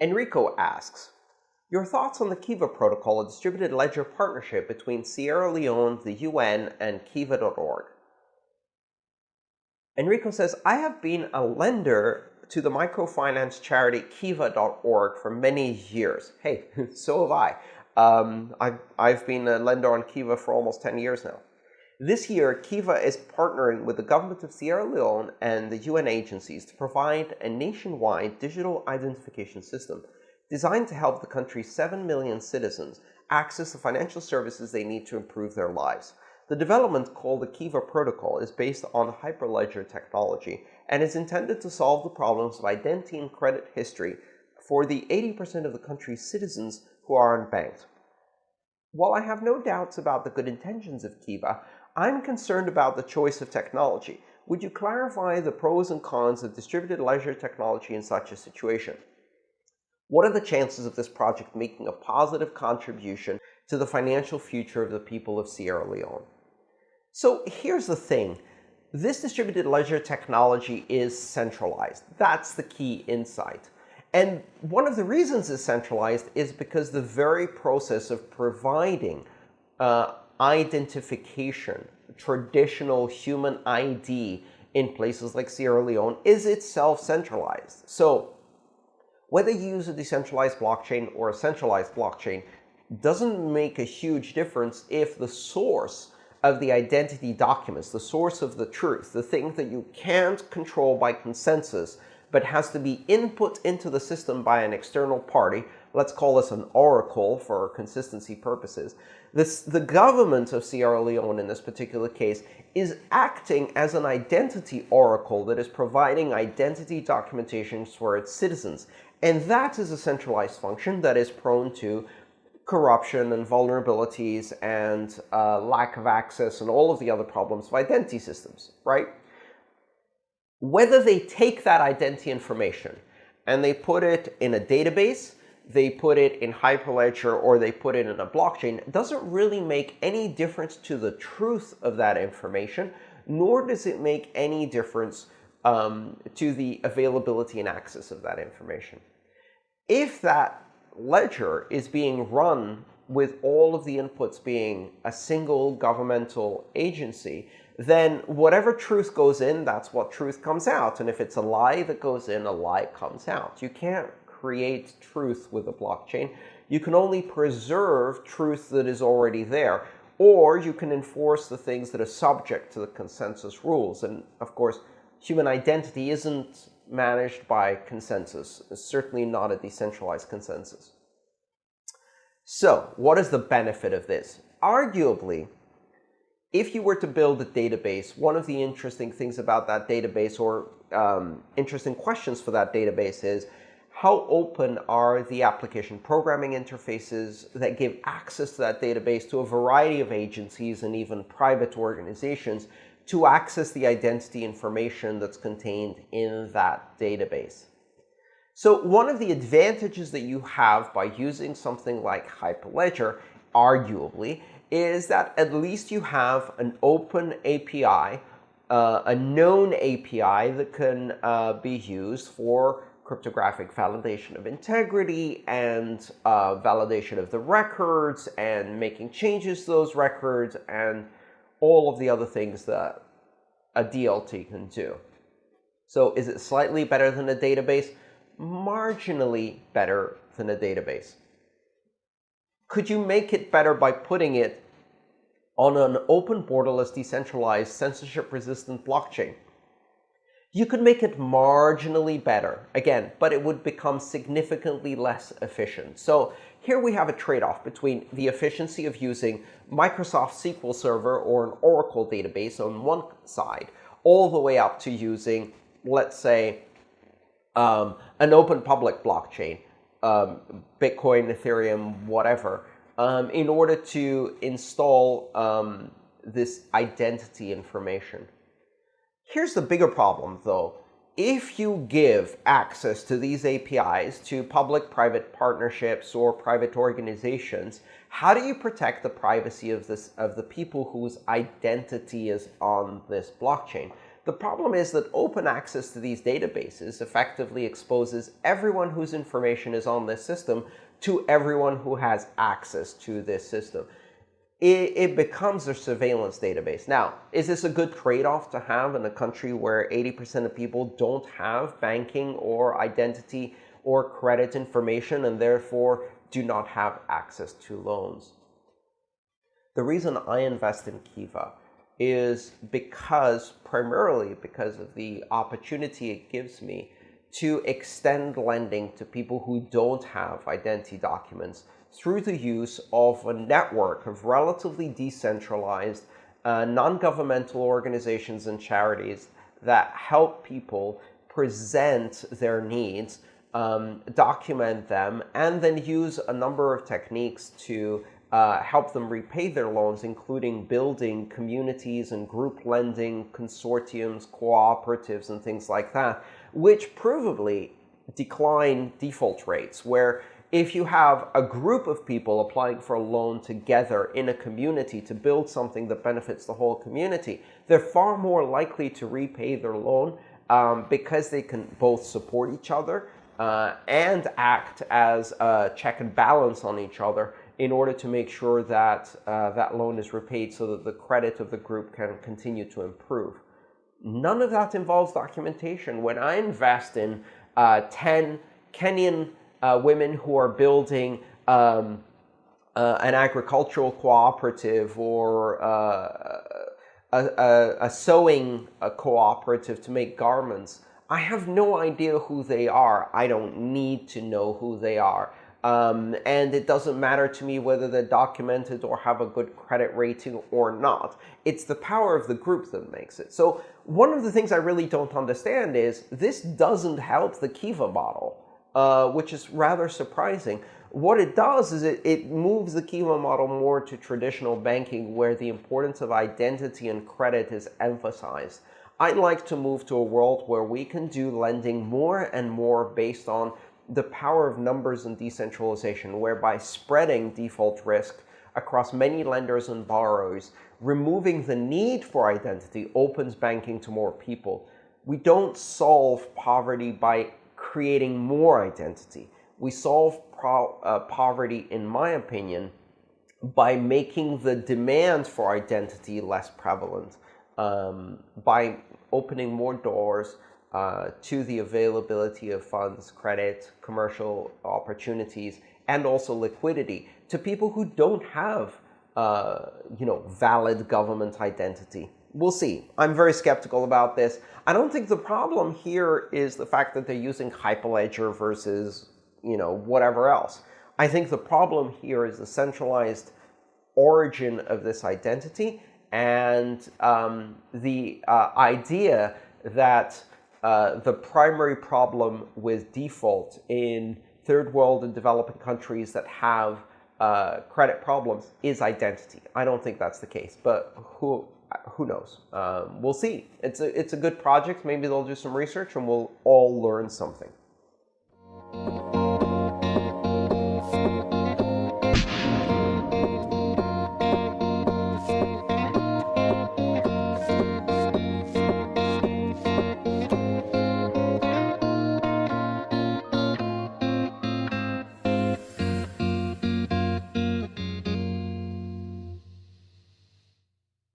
Enrico asks, your thoughts on the Kiva protocol, a distributed ledger partnership between Sierra Leone, the UN, and Kiva.org. Enrico says, I have been a lender to the microfinance charity Kiva.org for many years. Hey, so have I. Um, I've, I've been a lender on Kiva for almost 10 years now. This year, Kiva is partnering with the government of Sierra Leone and the UN agencies to provide a nationwide digital identification system designed to help the country's 7 million citizens access the financial services they need to improve their lives. The development called the Kiva protocol is based on Hyperledger technology and is intended to solve the problems of identity and credit history for the 80% of the country's citizens who are unbanked. While I have no doubts about the good intentions of Kiva, I'm concerned about the choice of technology. Would you clarify the pros and cons of distributed ledger technology in such a situation? What are the chances of this project making a positive contribution to the financial future of the people of Sierra Leone? So here's the thing. This distributed ledger technology is centralized. That's the key insight. And one of the reasons it's centralized is because the very process of providing uh, identification, traditional human ID in places like Sierra Leone is itself centralized. So whether you use a decentralized blockchain or a centralized blockchain doesn't make a huge difference if the source of the identity documents, the source of the truth, the thing that you can't control by consensus, but has to be input into the system by an external party, let's call this an oracle for consistency purposes, this, the government of Sierra Leone in this particular case is acting as an identity oracle that is providing identity documentation for its citizens. And that is a centralized function that is prone to corruption and vulnerabilities and uh, lack of access and all of the other problems of identity systems, right? Whether they take that identity information and they put it in a database, they put it in Hyperledger, or they put it in a blockchain doesn't really make any difference to the truth of that information, nor does it make any difference um, to the availability and access of that information. If that ledger is being run with all of the inputs being a single governmental agency, then whatever truth goes in, that's what truth comes out. And if it's a lie that goes in, a lie comes out. You can't create truth with a blockchain. You can only preserve truth that is already there, or you can enforce the things that are subject to the consensus rules. And of course, human identity isn't managed by consensus. It's certainly not a decentralized consensus. So what is the benefit of this? Arguably, if you were to build a database, one of the interesting things about that database or um, interesting questions for that database is how open are the application programming interfaces that give access to that database to a variety of agencies and even private organizations to access the identity information that's contained in that database. So one of the advantages that you have by using something like Hyperledger, arguably, is that at least you have an open API, uh, a known API that can uh, be used for cryptographic validation of integrity and uh, validation of the records and making changes to those records and all of the other things that a DLT can do. So is it slightly better than a database? Marginally better than a database. Could you make it better by putting it on an open borderless decentralized censorship resistant blockchain? You could make it marginally better, again, but it would become significantly less efficient. So here we have a trade-off between the efficiency of using Microsoft SQL Server or an Oracle database on one side, all the way up to using, let's say, um, an open public blockchain, um, Bitcoin, Ethereum, whatever, um, in order to install um, this identity information. Here's the bigger problem, though. If you give access to these APIs to public-private partnerships or private organizations, how do you protect the privacy of, this, of the people whose identity is on this blockchain? The problem is that open access to these databases effectively exposes everyone whose information is on this system to everyone who has access to this system. It, it becomes a surveillance database. Now, is this a good trade-off to have in a country where 80% of people don't have banking or identity or credit information and therefore do not have access to loans? The reason I invest in Kiva is because, primarily because of the opportunity it gives me to extend lending to people who don't have identity documents through the use of a network of relatively decentralized uh, non-governmental organizations and charities that help people present their needs, um, document them, and then use a number of techniques to uh, help them repay their loans, including building communities and group lending consortiums, cooperatives, and things like that, which provably decline default rates, where if you have a group of people applying for a loan together in a community to build something that benefits the whole community, they're far more likely to repay their loan um, because they can both support each other uh, and act as a check and balance on each other in order to make sure that uh, that loan is repaid so that the credit of the group can continue to improve. None of that involves documentation. When I invest in uh, 10 Kenyan uh, women who are building um, uh, an agricultural cooperative or uh, a, a, a, sewing a cooperative to make garments, I have no idea who they are. I don't need to know who they are. Um, and it doesn't matter to me whether they're documented or have a good credit rating or not. It's the power of the group that makes it. So one of the things I really don't understand is this doesn't help the Kiva model, uh, which is rather surprising. What it does is it, it moves the Kiva model more to traditional banking where the importance of identity and credit is emphasized. I'd like to move to a world where we can do lending more and more based on the power of numbers and decentralization, whereby spreading default risk across many lenders and borrowers, removing the need for identity opens banking to more people. We don't solve poverty by creating more identity. We solve uh, poverty, in my opinion, by making the demand for identity less prevalent, um, by opening more doors, uh, to the availability of funds, credit, commercial opportunities, and also liquidity to people who don't have, uh, you know, valid government identity. We'll see. I'm very skeptical about this. I don't think the problem here is the fact that they're using Hyperledger versus, you know, whatever else. I think the problem here is the centralized origin of this identity and um, the uh, idea that uh, the primary problem with default in third world and developing countries that have uh, credit problems is identity. I don't think that's the case, but who who knows? Um, we'll see. It's a, it's a good project. Maybe they'll do some research and we'll all learn something.